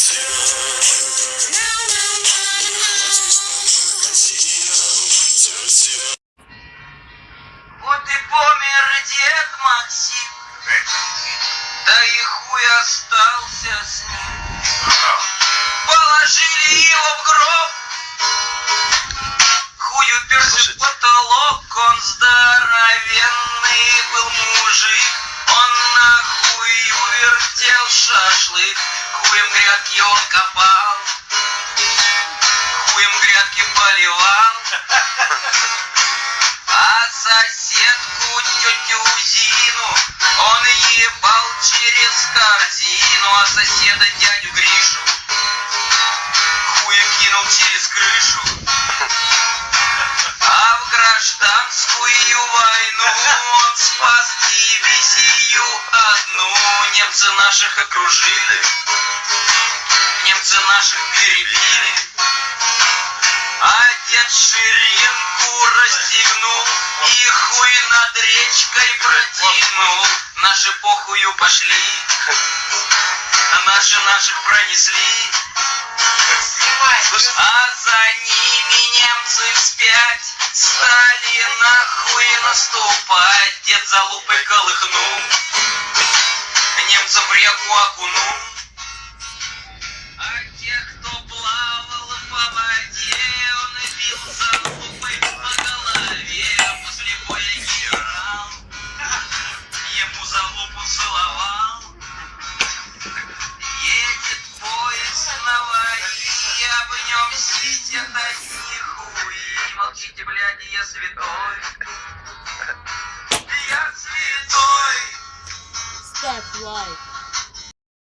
Вот и помер дед Максим, да и хуй остался с ним. Положили его в гроб, хую перся потолок, он здоровенный. Поливал. А соседку тетю Зину он ебал через корзину, а соседа дядю Гришу хуем кинул через крышу. А в гражданскую войну он спас дивизию одну. Немцы наших окружили, немцы наших перебили. Ширинку расстегнул и хуй над речкой протянул. Наши похую пошли, наши наших пронесли. А за ними немцы вспять стали нахуй наступать. Дед за лупой колыхнул, немцам в реку окунул. Одни хуи. Молчите, блядь, я святой. Я святой. Ставь лайк.